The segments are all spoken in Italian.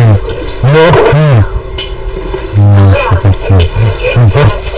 Нахуй! Нахуй! Нахуй! Нахуй!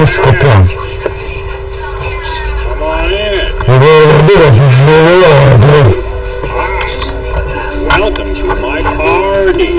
this scorpion. Going to do this. Welcome to my party.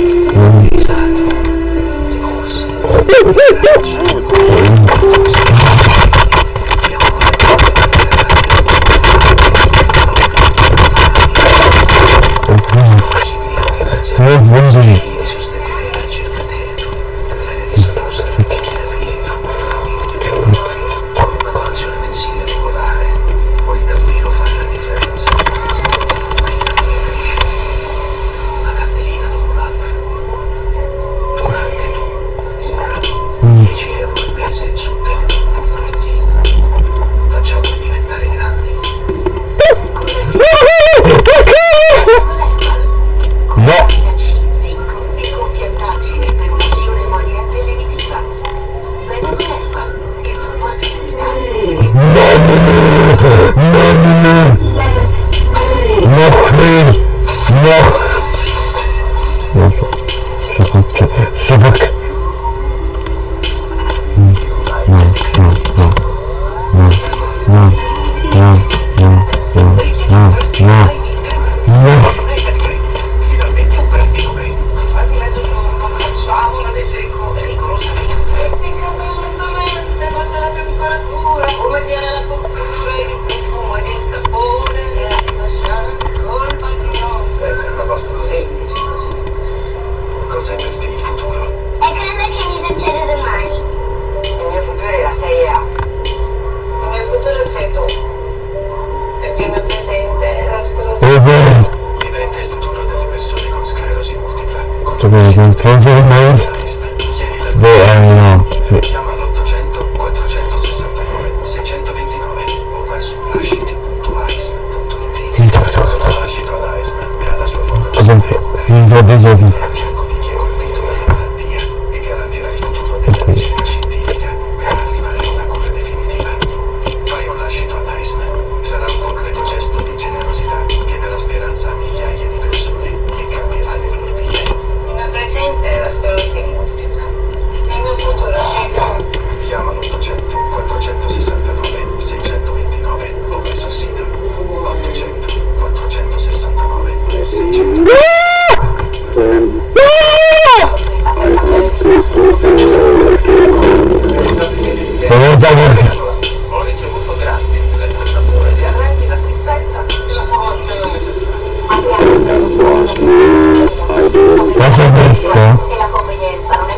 Cosa hai visto?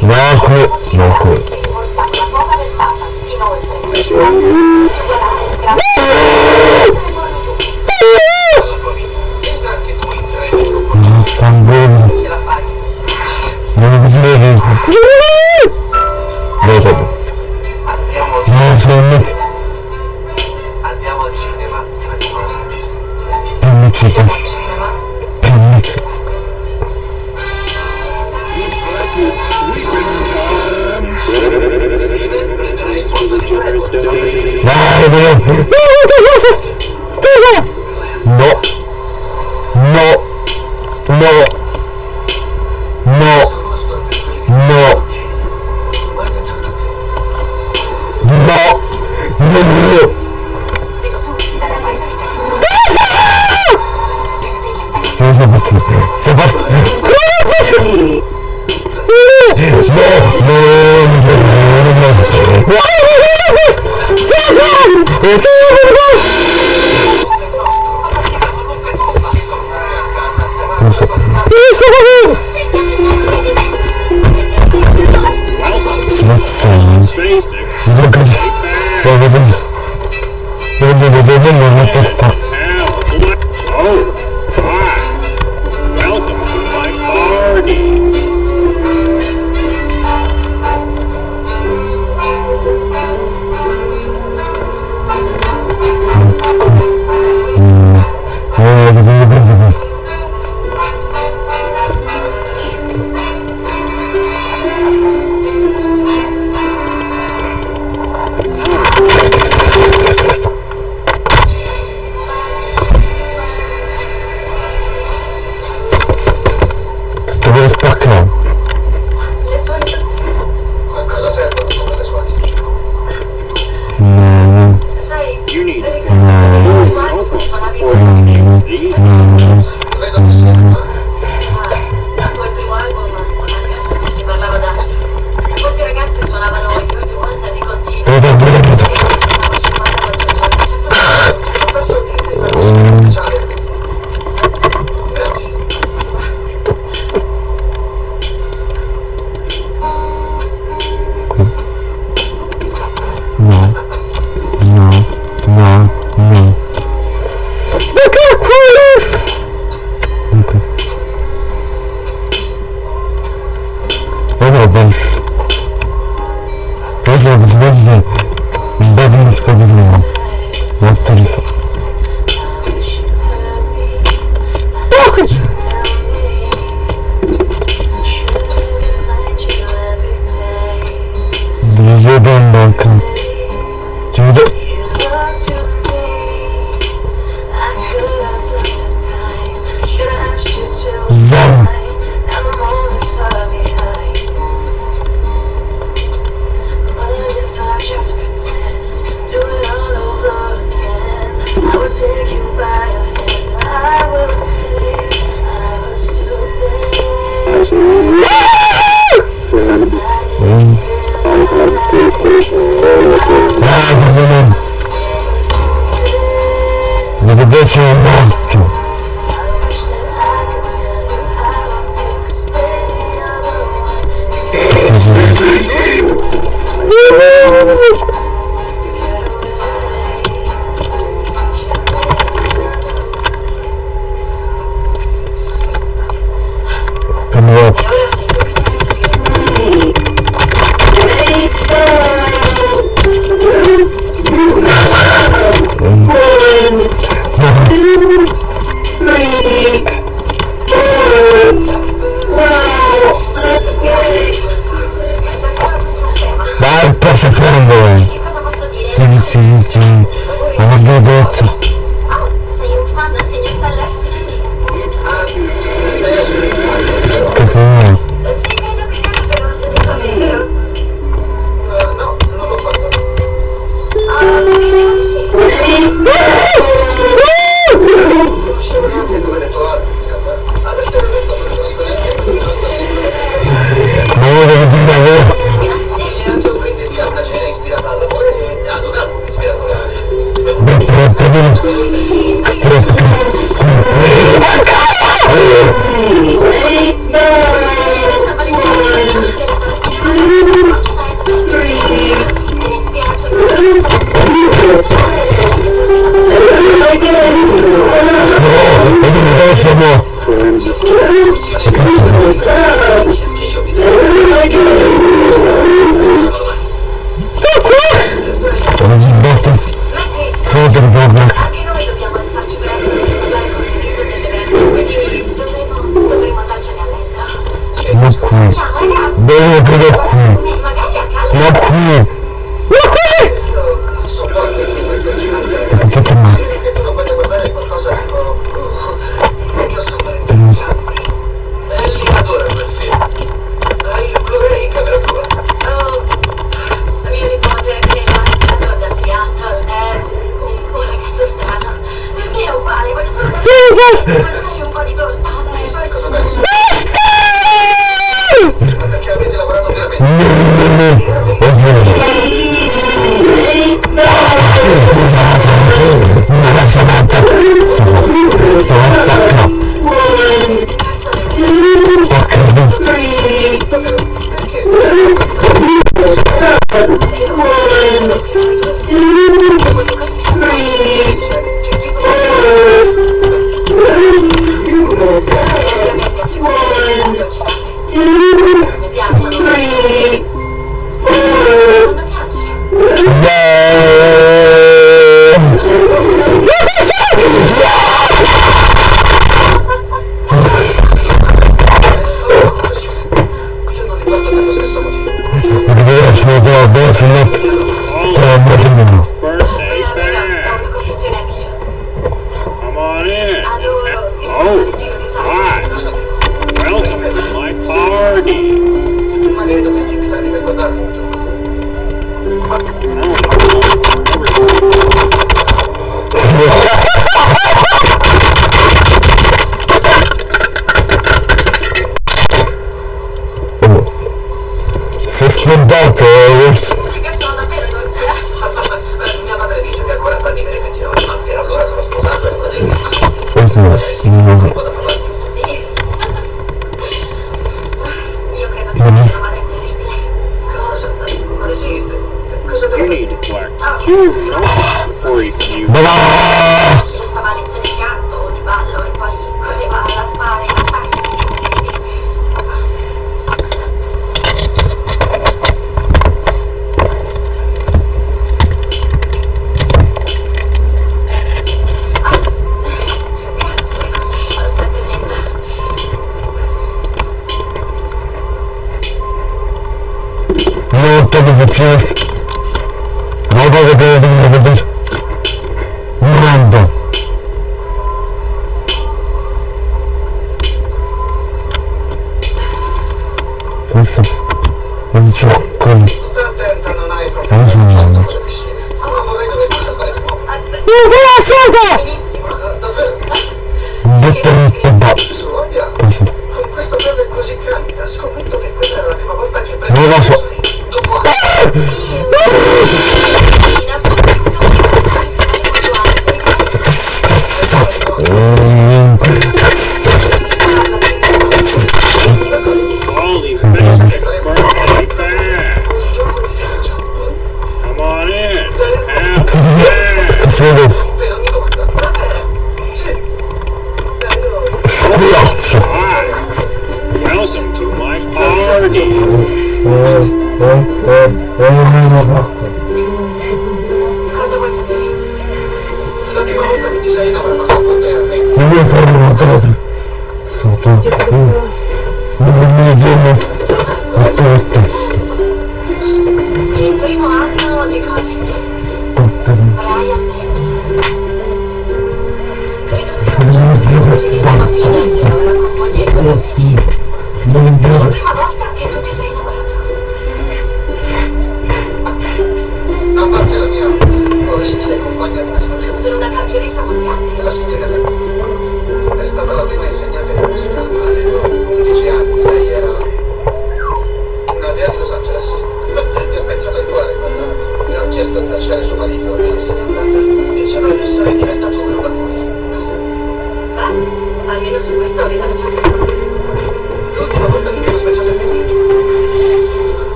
No, qui. No, qui.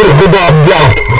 Jesus, Buddha, Buddha.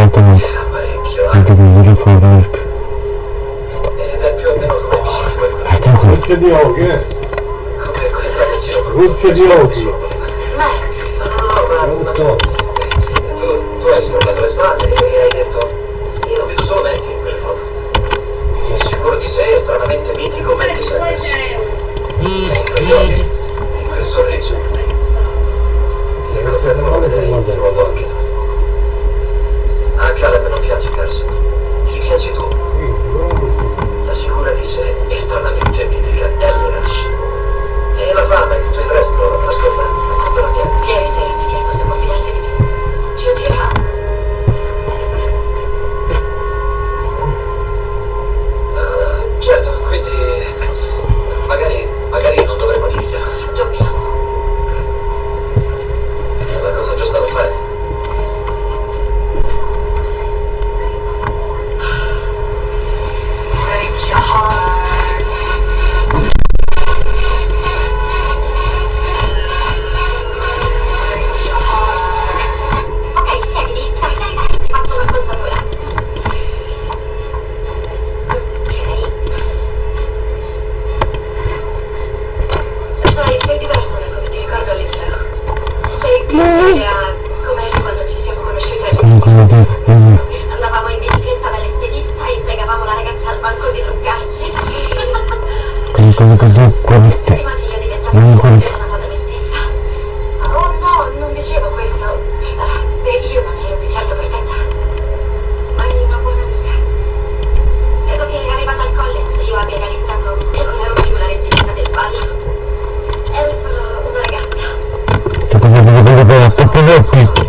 Esattamente. Anche qui, io lo fa verp. Guarda qui. Gocce di occhio. Gocce di occhio. Non so. Tu, hai sporcato le spalle e hai detto io vedo solo Matty in quelle foto. Sicuro di sé, stranamente mitico Matty Sanders. E in quegli occhi, in quel sorriso. E con quel nome di nuovo anche piaci tu. La sicura di sé è stranamente mitica E Rush. E la fama e tutto il resto, ascolta, non controlla niente. Ieri sera andavamo in bicicletta dall'estetista e pregavamo la ragazza al banco di truccarci sì. quindi cose così coriste prima che io diventassi una coriste da me stessa oh no non dicevo questo uh, io non ero di certo perfetta ma ero una buona amica credo che arrivata al college io abbia realizzato che non ero più la regina del ballo ero solo una ragazza questa cosa cosa cosa proprio proprio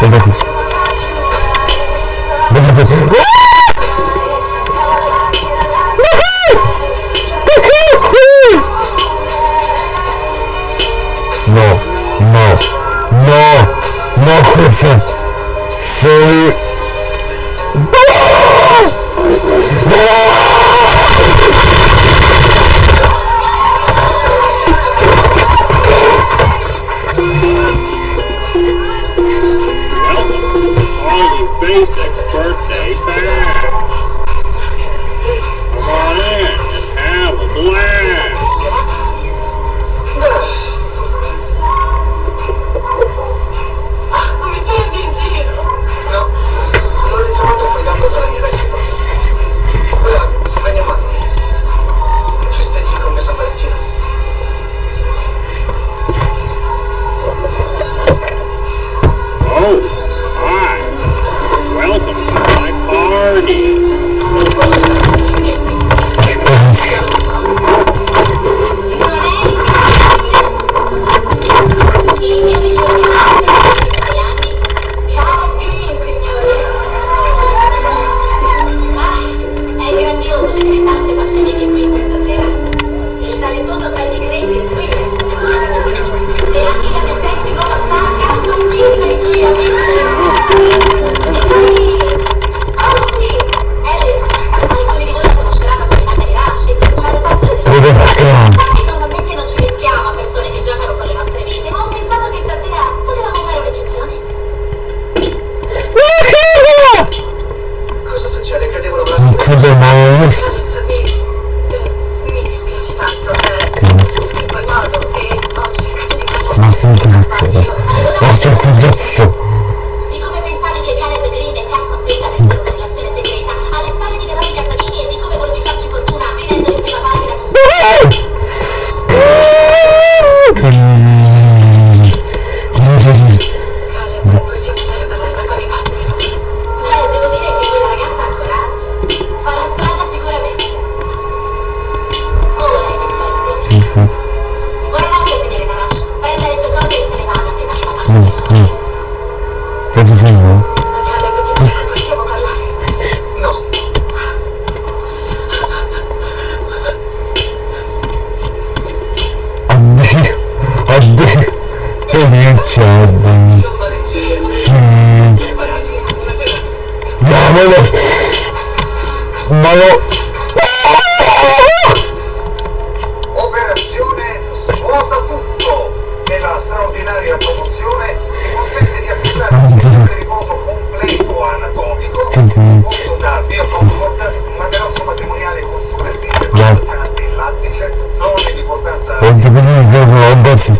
Vem daqui. Vem fazer. Não, não, não, não, não, não, não, não, não, não, não, não, não, não, não, Ma lo... Operazione Svuota Tutto. Nella straordinaria promozione consente di acquistare un sistema di riposo completo anatomico composto da biocomfort, materasso matrimoniale con superficie colleggiante, lattice, zone di importanza... Oggi così proprio, ho basso,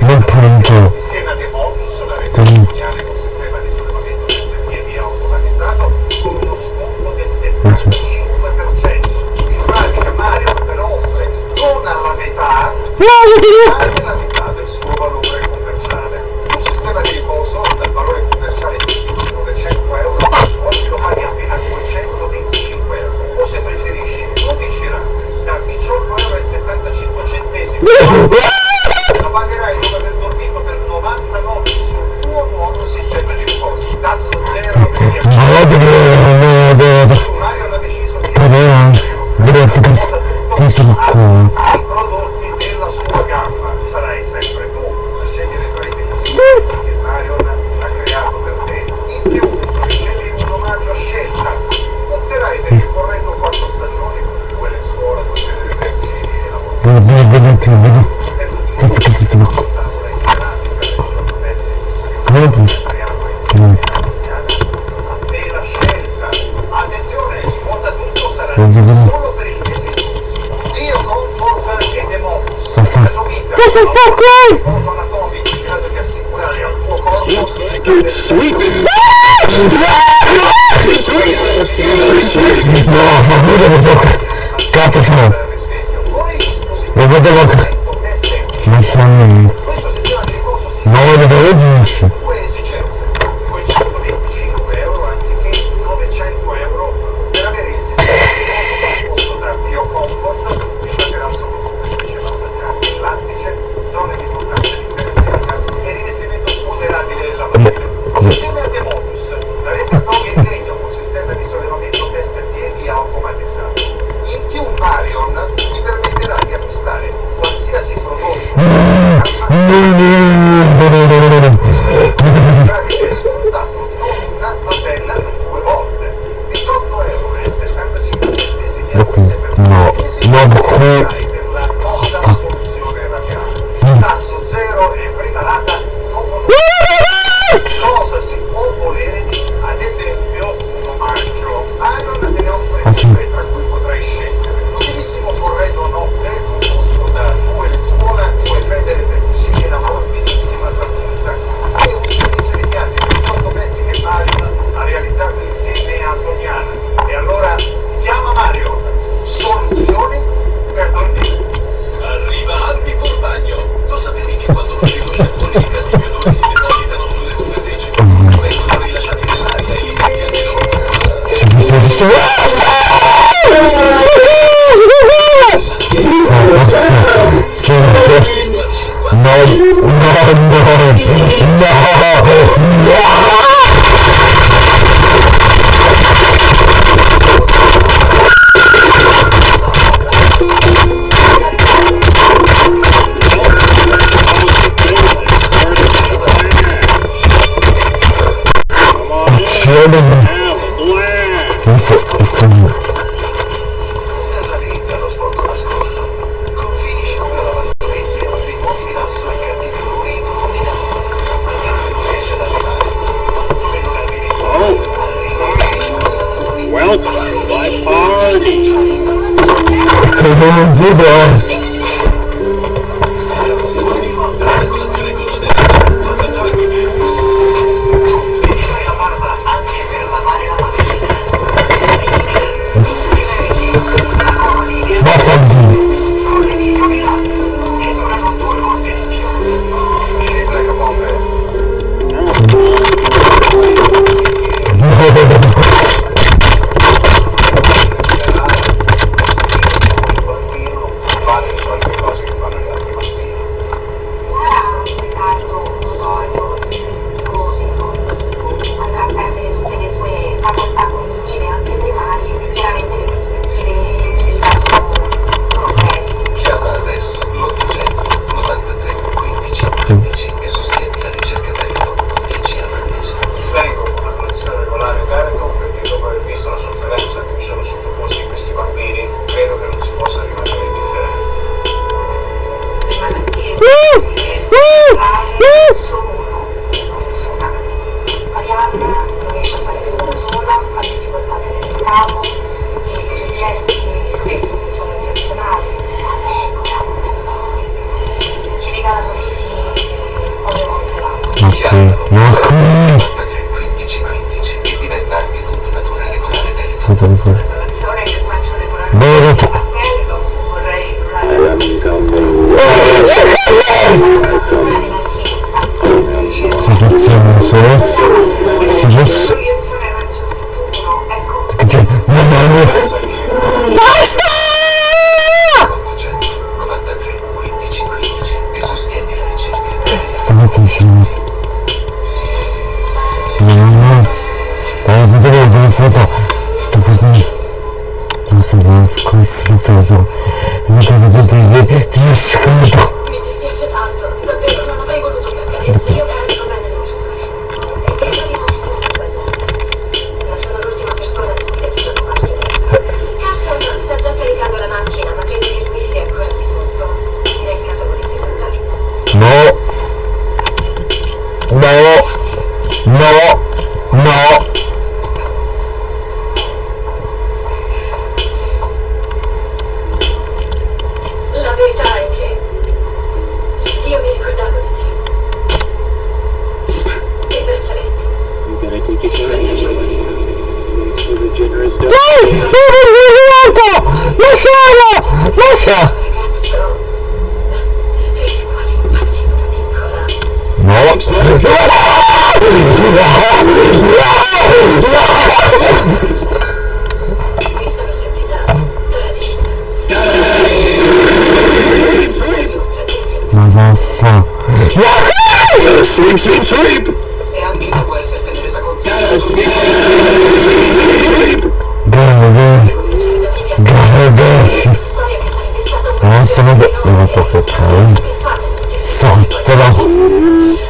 non punto. Insieme 哇，我顶住！Incredibile. Io con di assicurare al tuo corpo No, fa pure lo so. Cazzo. Lo. Non so niente. 発します。いやー、このことが分数と、そこに、もうすぐ少しずつと、抜け抜けていて、よし、このと。Hasta.